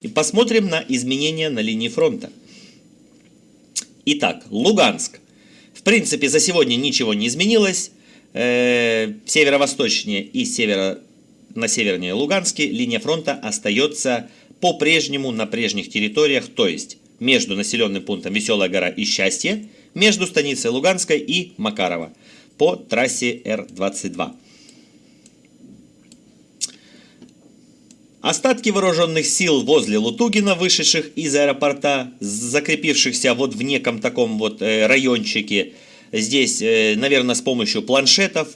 И посмотрим на изменения на линии фронта. Итак, Луганск. В принципе, за сегодня ничего не изменилось. Э, северо-восточнее и северо, на севернее Луганске линия фронта остается по-прежнему на прежних территориях, то есть между населенным пунктом Веселая гора и Счастье, между станицей Луганской и Макарова по трассе Р-22. Остатки вооруженных сил возле Лутугина, вышедших из аэропорта, закрепившихся вот в неком таком вот э, райончике, здесь, э, наверное, с помощью планшетов,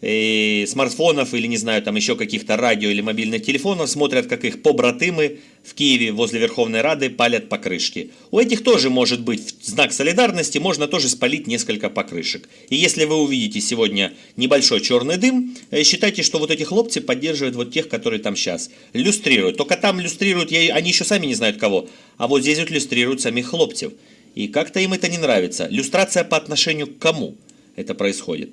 и смартфонов или, не знаю, там еще каких-то радио или мобильных телефонов, смотрят, как их побратымы в Киеве возле Верховной Рады палят покрышки. У этих тоже может быть знак солидарности, можно тоже спалить несколько покрышек. И если вы увидите сегодня небольшой черный дым, э, считайте, что вот эти хлопцы поддерживают вот тех, которые там сейчас люстрируют. Только там люстрируют, они еще сами не знают кого, а вот здесь вот люстрируют самих хлопцев. И как-то им это не нравится. Люстрация по отношению к кому это происходит.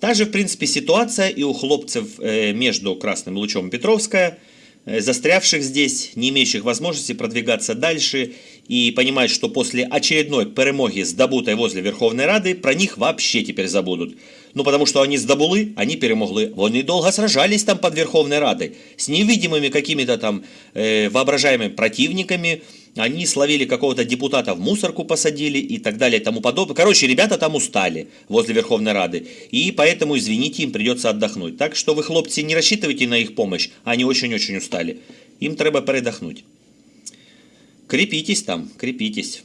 Та же, в принципе, ситуация и у хлопцев э, между Красным Лучом и Петровская, э, застрявших здесь, не имеющих возможности продвигаться дальше и понимают, что после очередной перемоги с Добутой возле Верховной Рады про них вообще теперь забудут. Ну, потому что они здобули, они перемогли. Они долго сражались там под Верховной Радой с невидимыми какими-то там э, воображаемыми противниками, они словили какого-то депутата в мусорку посадили и так далее и тому подобное. Короче, ребята там устали возле Верховной Рады. И поэтому, извините, им придется отдохнуть. Так что вы, хлопцы, не рассчитывайте на их помощь. Они очень-очень устали. Им треба передохнуть. Крепитесь там, крепитесь.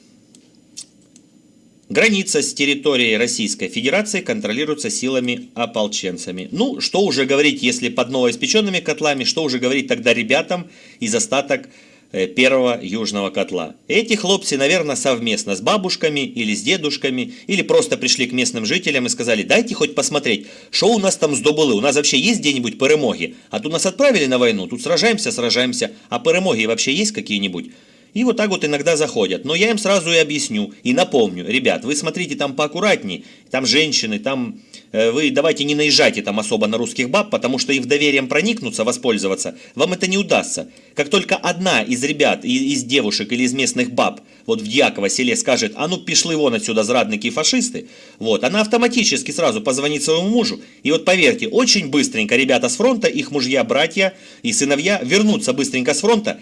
Граница с территорией Российской Федерации контролируется силами ополченцами. Ну, что уже говорить, если под новоиспеченными котлами, что уже говорить тогда ребятам из остаток первого южного котла. Эти хлопцы, наверное, совместно с бабушками или с дедушками, или просто пришли к местным жителям и сказали, дайте хоть посмотреть, что у нас там здобыли, у нас вообще есть где-нибудь перемоги, а тут нас отправили на войну, тут сражаемся, сражаемся, а перемоги вообще есть какие-нибудь? И вот так вот иногда заходят. Но я им сразу и объясню, и напомню, ребят, вы смотрите там поаккуратней, там женщины, там э, вы давайте не наезжайте там особо на русских баб, потому что их доверием проникнуться, воспользоваться, вам это не удастся. Как только одна из ребят, из девушек или из местных баб, вот в Дьяково селе скажет, а ну пішли вон отсюда зрадники и фашисты, вот, она автоматически сразу позвонит своему мужу, и вот поверьте, очень быстренько ребята с фронта, их мужья, братья и сыновья вернутся быстренько с фронта,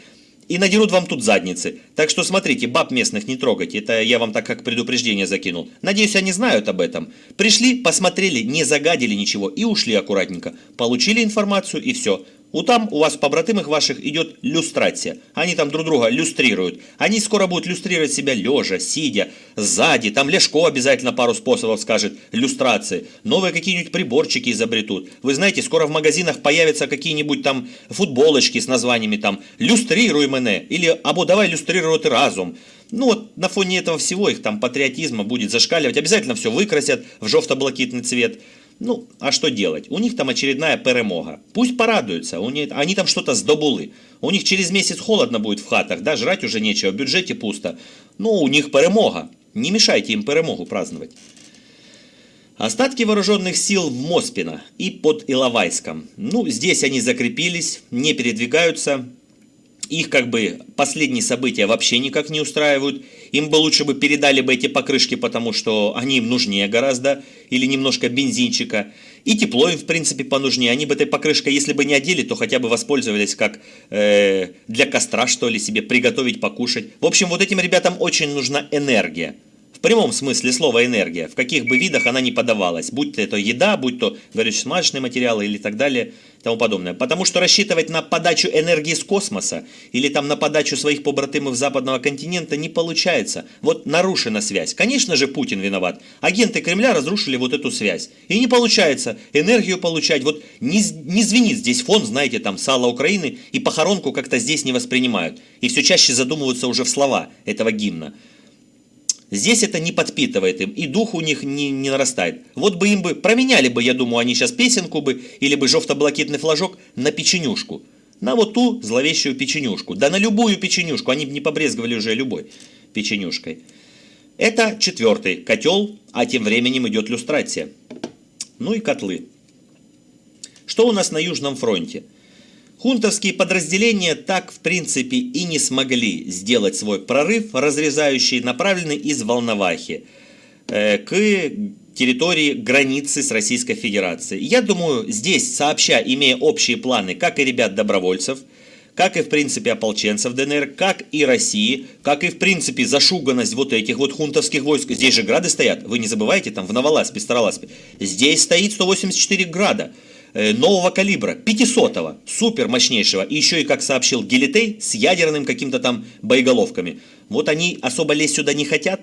и надерут вам тут задницы. Так что смотрите, баб местных не трогайте, это я вам так как предупреждение закинул. Надеюсь, они знают об этом. Пришли, посмотрели, не загадили ничего и ушли аккуратненько. Получили информацию и все. У там у вас побратимых ваших идет люстрация. Они там друг друга люстрируют. Они скоро будут люстрировать себя лежа, сидя, сзади. Там Лешко обязательно пару способов скажет люстрации. Новые какие-нибудь приборчики изобретут. Вы знаете, скоро в магазинах появятся какие-нибудь там футболочки с названиями там «Люстрируй мене» или «Або давай люстрировать разум». Ну вот на фоне этого всего их там патриотизма будет зашкаливать. Обязательно все выкрасят в жовто-блакитный цвет. Ну, а что делать? У них там очередная перемога. Пусть порадуются, у них, они там что-то сдобули. У них через месяц холодно будет в хатах, да, жрать уже нечего, в бюджете пусто. Ну, у них перемога. Не мешайте им перемогу праздновать. Остатки вооруженных сил в Моспино и под Иловайском. Ну, здесь они закрепились, не передвигаются, их как бы последние события вообще никак не устраивают. Им бы лучше бы передали бы эти покрышки, потому что они им нужнее гораздо, или немножко бензинчика. И тепло им, в принципе, понужнее. Они бы этой покрышкой, если бы не одели, то хотя бы воспользовались как э, для костра, что ли, себе приготовить, покушать. В общем, вот этим ребятам очень нужна энергия. В прямом смысле слова энергия, в каких бы видах она ни подавалась, будь то это еда, будь то горюче-смазочные материалы или так далее тому подобное. Потому что рассчитывать на подачу энергии с космоса или там на подачу своих побратимов западного континента не получается. Вот нарушена связь. Конечно же Путин виноват. Агенты Кремля разрушили вот эту связь. И не получается энергию получать. Вот не, не звенит здесь фон, знаете, там сало Украины и похоронку как-то здесь не воспринимают. И все чаще задумываются уже в слова этого гимна. Здесь это не подпитывает им, и дух у них не, не нарастает. Вот бы им бы, променяли бы, я думаю, они сейчас песенку бы, или бы жовто-блакитный флажок на печенюшку. На вот ту зловещую печенюшку. Да на любую печенюшку, они бы не побрезговали уже любой печенюшкой. Это четвертый котел, а тем временем идет люстрация. Ну и котлы. Что у нас на Южном фронте? Хунтовские подразделения так, в принципе, и не смогли сделать свой прорыв, разрезающий, направленный из Волновахи э, к территории границы с Российской Федерацией. Я думаю, здесь, сообща, имея общие планы, как и ребят-добровольцев, как и, в принципе, ополченцев ДНР, как и России, как и, в принципе, зашуганность вот этих вот хунтовских войск. Здесь же грады стоят, вы не забывайте, там в Новоласпе, Староласпе. Здесь стоит 184 града нового калибра, 500-го, супер мощнейшего, и еще и, как сообщил Гелитей, с ядерным каким-то там боеголовками. Вот они особо лезть сюда не хотят,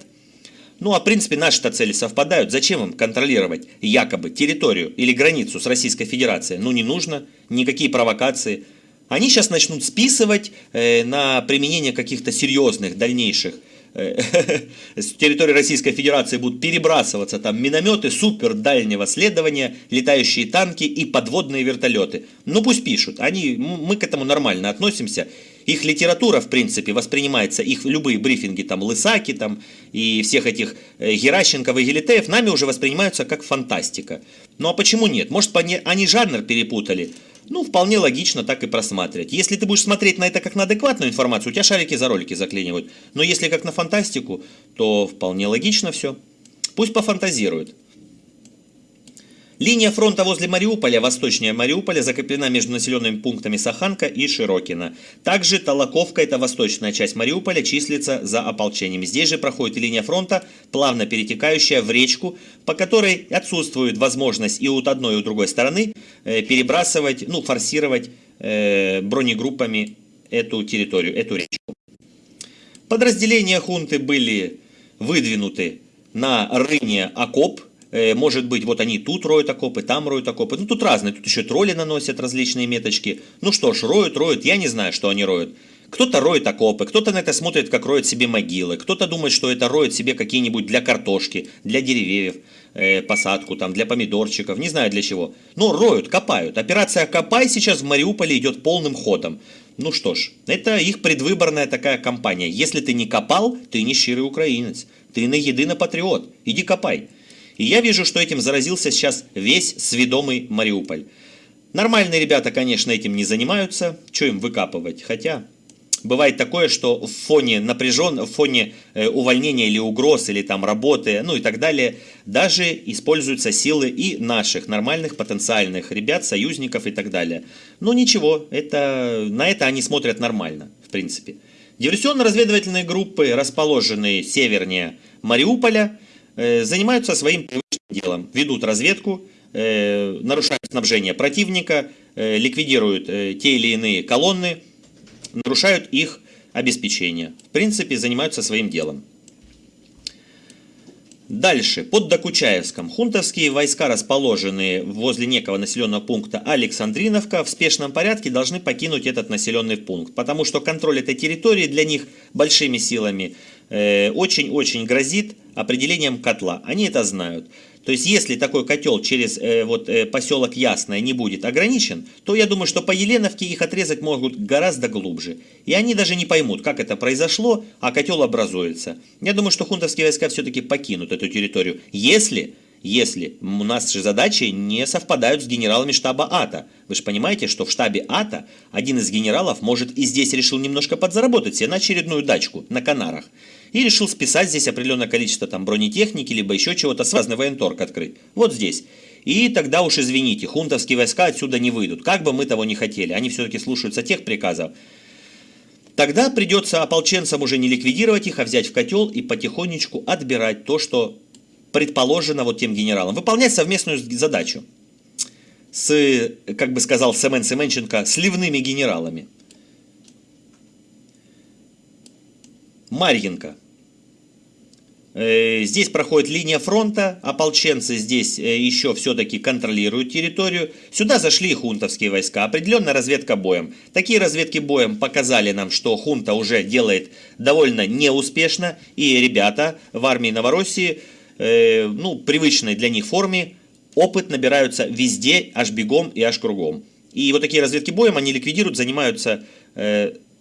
ну а в принципе наши-то цели совпадают. Зачем им контролировать якобы территорию или границу с Российской Федерацией? Ну не нужно, никакие провокации. Они сейчас начнут списывать э, на применение каких-то серьезных дальнейших э, с территории Российской Федерации будут перебрасываться там минометы супер дальнего следования, летающие танки и подводные вертолеты. Ну пусть пишут, они, мы к этому нормально относимся. Их литература, в принципе, воспринимается, их любые брифинги, там, Лысаки, там, и всех этих э, Геращенков и Гелитеев, нами уже воспринимаются как фантастика. Ну а почему нет? Может, они жанр перепутали? Ну, вполне логично так и просматривать. Если ты будешь смотреть на это как на адекватную информацию, у тебя шарики за ролики заклинивают. Но если как на фантастику, то вполне логично все. Пусть пофантазируют. Линия фронта возле Мариуполя, восточнее Мариуполя, закреплена между населенными пунктами Саханка и Широкина. Также Толоковка, это восточная часть Мариуполя, числится за ополчением. Здесь же проходит линия фронта, плавно перетекающая в речку, по которой отсутствует возможность и у одной, и у другой стороны э, перебрасывать, ну, форсировать э, бронегруппами эту территорию, эту речку. Подразделения хунты были выдвинуты на рыне окоп, может быть, вот они тут роют окопы, там роют окопы. Ну, тут разные. Тут еще тролли наносят различные меточки. Ну что ж, роют, роют. Я не знаю, что они роют. Кто-то роет окопы, кто-то на это смотрит, как роет себе могилы, кто-то думает, что это роет себе какие-нибудь для картошки, для деревьев, э, посадку там, для помидорчиков, не знаю для чего. Но роют, копают. Операция «Копай» сейчас в Мариуполе идет полным ходом. Ну что ж, это их предвыборная такая кампания. Если ты не копал, ты не щирый украинец. Ты на единый патриот. Иди копай. И я вижу, что этим заразился сейчас весь сведомый Мариуполь. Нормальные ребята, конечно, этим не занимаются. Что им выкапывать? Хотя бывает такое, что в фоне напряжен, в фоне э, увольнения или угроз, или там работы, ну и так далее, даже используются силы и наших нормальных потенциальных ребят, союзников и так далее. Но ничего, это, на это они смотрят нормально, в принципе. Диверсионно-разведывательные группы, расположенные севернее Мариуполя, занимаются своим привычным делом. Ведут разведку, э, нарушают снабжение противника, э, ликвидируют те или иные колонны, нарушают их обеспечение. В принципе, занимаются своим делом. Дальше, под Докучаевском. Хунтовские войска, расположенные возле некого населенного пункта Александриновка, в спешном порядке должны покинуть этот населенный пункт, потому что контроль этой территории для них большими силами очень-очень э, грозит определением котла. Они это знают. То есть, если такой котел через э, вот, э, поселок Ясное не будет ограничен, то я думаю, что по Еленовке их отрезать могут гораздо глубже. И они даже не поймут, как это произошло, а котел образуется. Я думаю, что хунтовские войска все-таки покинут эту территорию, если если у нас же задачи не совпадают с генералами штаба АТО. Вы же понимаете, что в штабе АТО один из генералов может и здесь решил немножко подзаработать себе на очередную дачку на Канарах. И решил списать здесь определенное количество там бронетехники, либо еще чего-то, с разный военторг открыть. Вот здесь. И тогда уж извините, хунтовские войска отсюда не выйдут. Как бы мы того не хотели, они все-таки слушаются тех приказов. Тогда придется ополченцам уже не ликвидировать их, а взять в котел и потихонечку отбирать то, что предположено вот тем генералам. Выполнять совместную задачу с, как бы сказал Семен Семенченко, сливными генералами. Марьинка. Э, здесь проходит линия фронта, ополченцы здесь э, еще все-таки контролируют территорию. Сюда зашли хунтовские войска, определенная разведка боем. Такие разведки боем показали нам, что хунта уже делает довольно неуспешно, и ребята в армии Новороссии, э, ну, привычной для них форме, опыт набираются везде, аж бегом и аж кругом. И вот такие разведки боем они ликвидируют, занимаются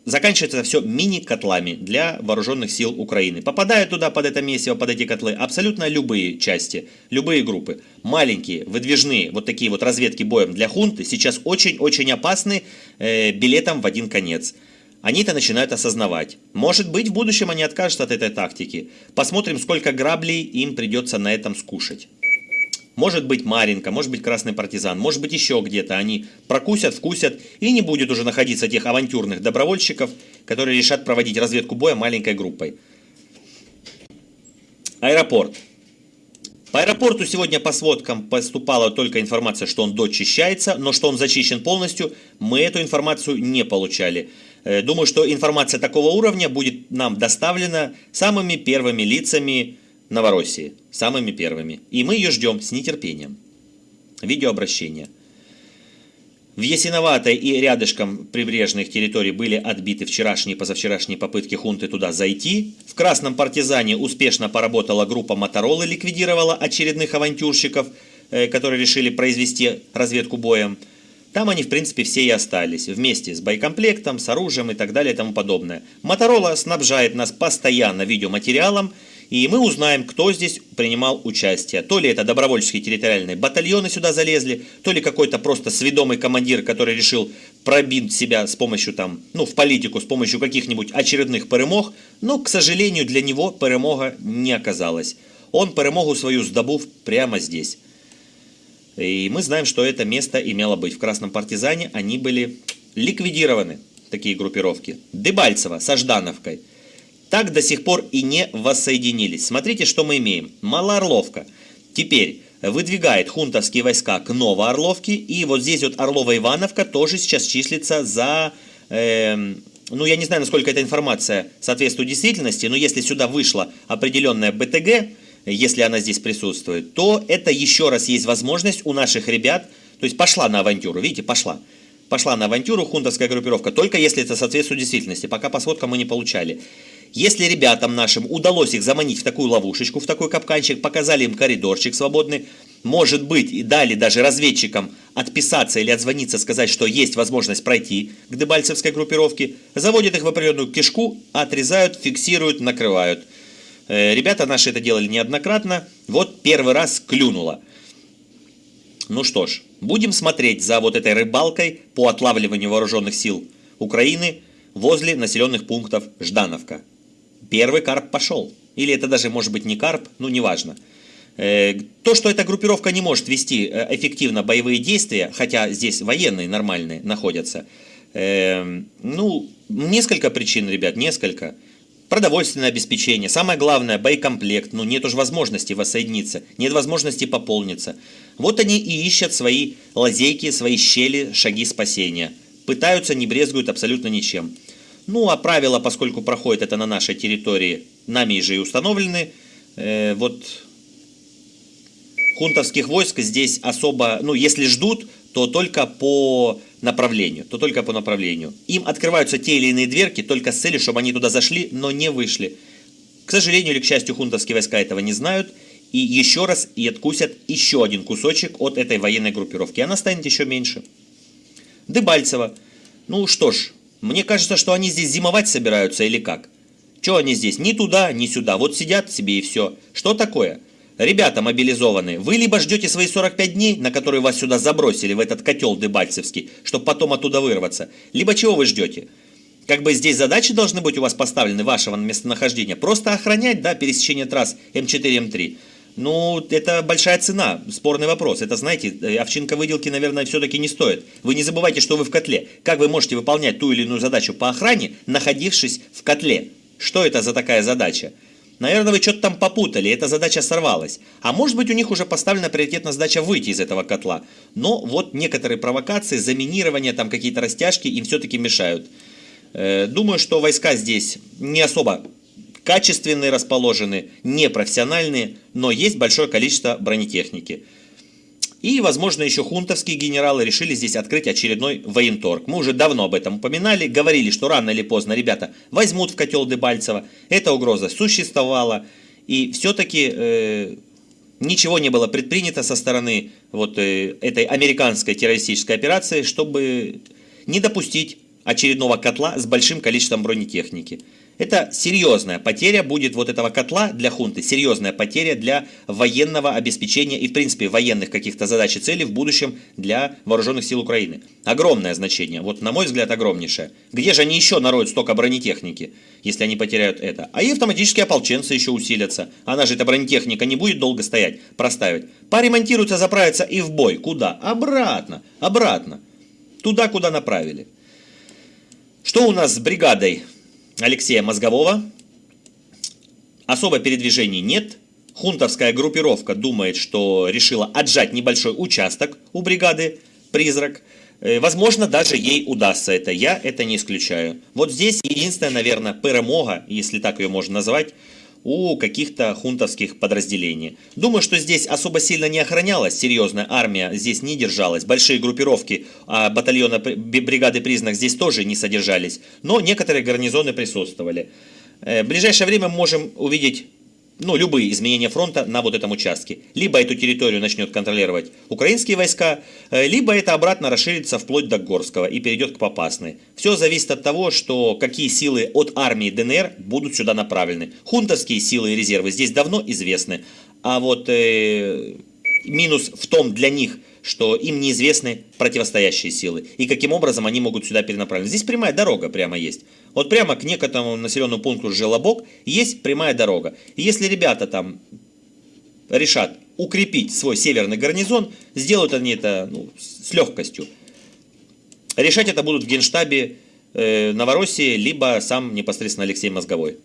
заканчивается все мини-котлами для вооруженных сил Украины. Попадают туда под это месиво, под эти котлы абсолютно любые части, любые группы. Маленькие, выдвижные, вот такие вот разведки боем для хунты сейчас очень-очень опасны э, билетом в один конец. Они это начинают осознавать. Может быть, в будущем они откажутся от этой тактики. Посмотрим, сколько граблей им придется на этом скушать. Может быть Маринка, может быть Красный партизан, может быть еще где-то. Они прокусят, вкусят и не будет уже находиться тех авантюрных добровольщиков, которые решат проводить разведку боя маленькой группой. Аэропорт. По аэропорту сегодня по сводкам поступала только информация, что он дочищается, но что он зачищен полностью, мы эту информацию не получали. Э, думаю, что информация такого уровня будет нам доставлена самыми первыми лицами Новороссии, самыми первыми. И мы ее ждем с нетерпением. Видеообращение. В Ясиноватой и рядышком прибрежных территорий были отбиты вчерашние и позавчерашние попытки хунты туда зайти. В Красном партизане успешно поработала группа Моторолы, ликвидировала очередных авантюрщиков, э, которые решили произвести разведку боем. Там они, в принципе, все и остались, вместе с боекомплектом, с оружием и так далее и тому подобное. Моторола снабжает нас постоянно видеоматериалом, и мы узнаем, кто здесь принимал участие. То ли это добровольческие территориальные батальоны сюда залезли, то ли какой-то просто сведомый командир, который решил пробить себя с помощью там, ну, в политику, с помощью каких-нибудь очередных перемог, но, к сожалению, для него перемога не оказалась. Он перемогу свою сдобув прямо здесь. И мы знаем, что это место имело быть. В Красном партизане они были ликвидированы, такие группировки. Дебальцево со Ждановкой – так до сих пор и не воссоединились. Смотрите, что мы имеем. Малоорловка теперь выдвигает хунтовские войска к Новоорловке, и вот здесь вот Орлова-Ивановка тоже сейчас числится за... Э, ну, я не знаю, насколько эта информация соответствует действительности, но если сюда вышла определенная БТГ, если она здесь присутствует, то это еще раз есть возможность у наших ребят, то есть пошла на авантюру, видите, пошла. Пошла на авантюру хунтовская группировка, только если это соответствует действительности. Пока по сводкам мы не получали. Если ребятам нашим удалось их заманить в такую ловушечку, в такой капканчик, показали им коридорчик свободный, может быть, и дали даже разведчикам отписаться или отзвониться, сказать, что есть возможность пройти к дебальцевской группировке, заводят их в определенную кишку, отрезают, фиксируют, накрывают. Э, ребята наши это делали неоднократно, вот первый раз клюнуло. Ну что ж, будем смотреть за вот этой рыбалкой по отлавливанию вооруженных сил Украины возле населенных пунктов Ждановка первый карп пошел. Или это даже может быть не карп, ну неважно. Э, то, что эта группировка не может вести э, эффективно боевые действия, хотя здесь военные нормальные находятся, э, ну, несколько причин, ребят, несколько. Продовольственное обеспечение, самое главное, боекомплект, ну нет уж возможности воссоединиться, нет возможности пополниться. Вот они и ищут свои лазейки, свои щели, шаги спасения. Пытаются, не брезгуют абсолютно ничем. Ну, а правила, поскольку проходит это на нашей территории, нами же и установлены. Э, вот хунтовских войск здесь особо, ну, если ждут, то только по направлению, то только по направлению. Им открываются те или иные дверки только с целью, чтобы они туда зашли, но не вышли. К сожалению или к счастью, хунтовские войска этого не знают, и еще раз и откусят еще один кусочек от этой военной группировки. Она станет еще меньше. Дебальцево. Ну что ж, мне кажется, что они здесь зимовать собираются или как? Че они здесь? Ни туда, ни сюда. Вот сидят себе и все. Что такое? Ребята мобилизованные, вы либо ждете свои 45 дней, на которые вас сюда забросили, в этот котел дебальцевский, чтобы потом оттуда вырваться, либо чего вы ждете? Как бы здесь задачи должны быть у вас поставлены, вашего местонахождения. Просто охранять, да, пересечение трасс М4, М3. Ну, это большая цена, спорный вопрос. Это, знаете, э, овчинка выделки, наверное, все-таки не стоит. Вы не забывайте, что вы в котле. Как вы можете выполнять ту или иную задачу по охране, находившись в котле? Что это за такая задача? Наверное, вы что-то там попутали, эта задача сорвалась. А может быть, у них уже поставлена приоритетная задача выйти из этого котла. Но вот некоторые провокации, заминирование, там какие-то растяжки им все-таки мешают. Э, думаю, что войска здесь не особо качественные расположены, непрофессиональные, но есть большое количество бронетехники. И, возможно, еще хунтовские генералы решили здесь открыть очередной военторг. Мы уже давно об этом упоминали, говорили, что рано или поздно ребята возьмут в котел Дебальцева. Эта угроза существовала. И все-таки э, ничего не было предпринято со стороны вот, э, этой американской террористической операции, чтобы не допустить очередного котла с большим количеством бронетехники. Это серьезная потеря будет вот этого котла для хунты, серьезная потеря для военного обеспечения и в принципе военных каких-то задач и целей в будущем для вооруженных сил Украины. Огромное значение, вот на мой взгляд огромнейшее. Где же они еще нароют столько бронетехники, если они потеряют это? А и автоматические ополченцы еще усилятся. Она же, эта бронетехника, не будет долго стоять, проставить. Поремонтируются, заправятся и в бой. Куда? Обратно, обратно. Туда, куда направили. Что у нас с бригадой Алексея Мозгового? Особо передвижений нет. Хунтовская группировка думает, что решила отжать небольшой участок у бригады «Призрак». Э, возможно, даже ей удастся это. Я это не исключаю. Вот здесь единственная, наверное, перемога, если так ее можно назвать, у каких-то хунтовских подразделений. Думаю, что здесь особо сильно не охранялась, серьезная армия здесь не держалась, большие группировки а батальона бригады признак здесь тоже не содержались, но некоторые гарнизоны присутствовали. Э, в ближайшее время мы можем увидеть ну, любые изменения фронта на вот этом участке. Либо эту территорию начнет контролировать украинские войска, э, либо это обратно расширится вплоть до Горского и перейдет к Попасной. Все зависит от того, что какие силы от армии ДНР будут сюда направлены. Хунтовские силы и резервы здесь давно известны, а вот э, минус в том для них – что им неизвестны противостоящие силы и каким образом они могут сюда перенаправить. Здесь прямая дорога прямо есть. Вот прямо к некоторому населенному пункту Желобок есть прямая дорога. И если ребята там решат укрепить свой северный гарнизон, сделают они это ну, с легкостью. Решать это будут в генштабе э, Новороссии, либо сам непосредственно Алексей Мозговой.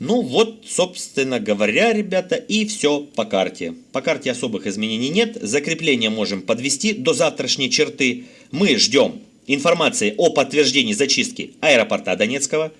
Ну вот, собственно говоря, ребята, и все по карте. По карте особых изменений нет. Закрепление можем подвести до завтрашней черты. Мы ждем информации о подтверждении зачистки аэропорта Донецкого.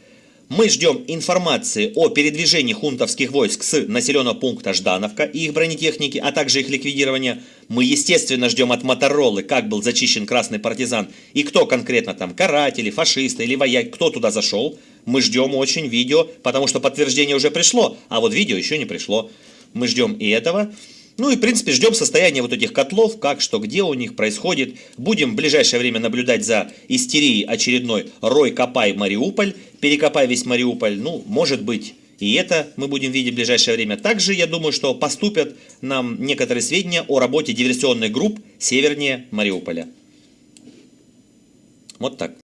Мы ждем информации о передвижении хунтовских войск с населенного пункта Ждановка и их бронетехники, а также их ликвидирования. Мы, естественно, ждем от Моторолы, как был зачищен красный партизан и кто конкретно там, каратели, фашисты или вояки, кто туда зашел. Мы ждем очень видео, потому что подтверждение уже пришло, а вот видео еще не пришло. Мы ждем и этого. Ну и, в принципе, ждем состояния вот этих котлов, как, что, где у них происходит. Будем в ближайшее время наблюдать за истерией очередной «Рой, копай, Мариуполь», «Перекопай весь Мариуполь». Ну, может быть, и это мы будем видеть в ближайшее время. Также, я думаю, что поступят нам некоторые сведения о работе диверсионных групп севернее Мариуполя. Вот так.